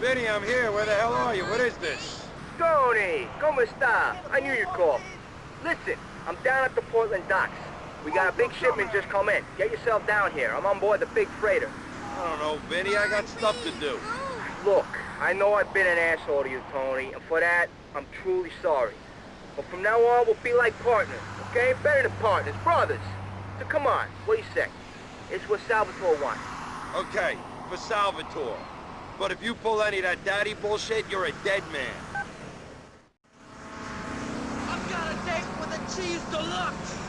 Vinny, I'm here. Where the hell are you? What is this? Tony, ¿cómo está? I knew you'd call. Listen, I'm down at the Portland docks. We got a big shipment just come in. Get yourself down here. I'm on board the big freighter. I don't know, Vinny. I got stuff to do. Look, I know I've been an asshole to you, Tony, and for that, I'm truly sorry. But from now on, we'll be like partners, okay? Better than partners, brothers. So come on, what do you say? It's what Salvatore wants. Okay, for Salvatore. But if you pull any of that daddy bullshit, you're a dead man. I've got a date with a cheese deluxe!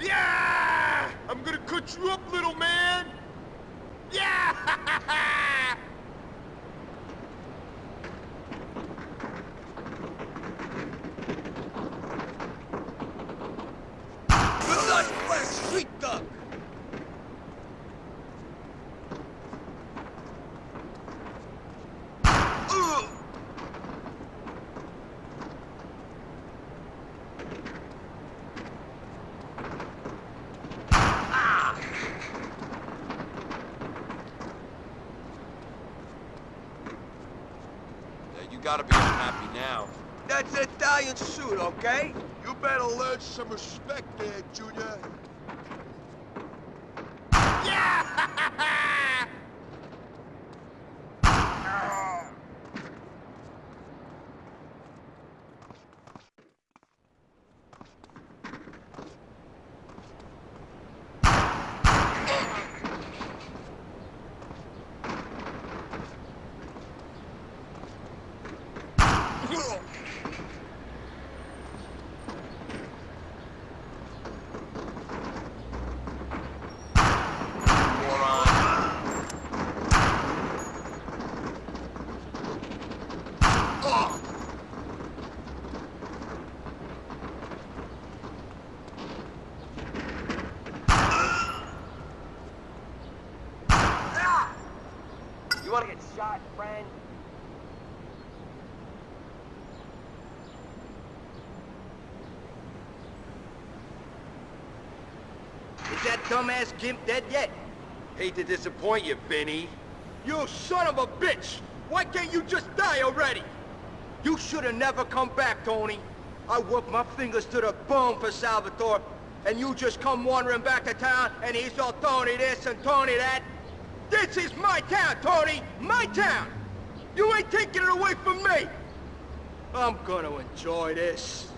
Yeah! I'm gonna cut you up, little man! Gotta be unhappy now. That's an Italian suit, okay? You better learn some respect there, Junior. You wanna get shot, friend? Is that dumbass Gimp dead yet? Hate to disappoint you, Vinny. You son of a bitch! Why can't you just die already? You should have never come back, Tony. I worked my fingers to the bone for Salvatore, and you just come wandering back to town, and he's all Tony this and Tony that. This is my town, Tony! My town! You ain't taking it away from me! I'm gonna enjoy this.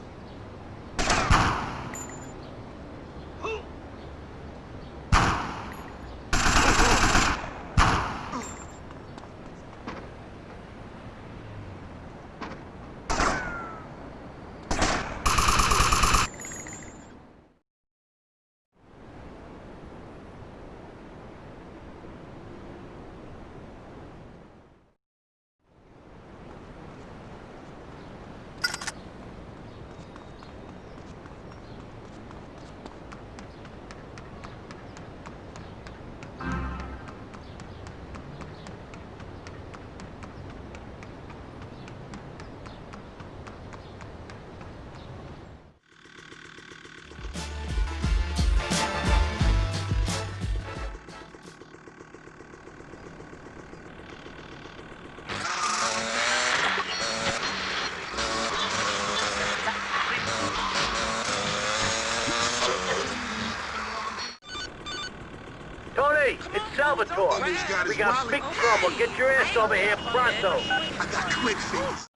Salvatore. Got We got big trouble. Get your ass over here pronto. I got quick feet.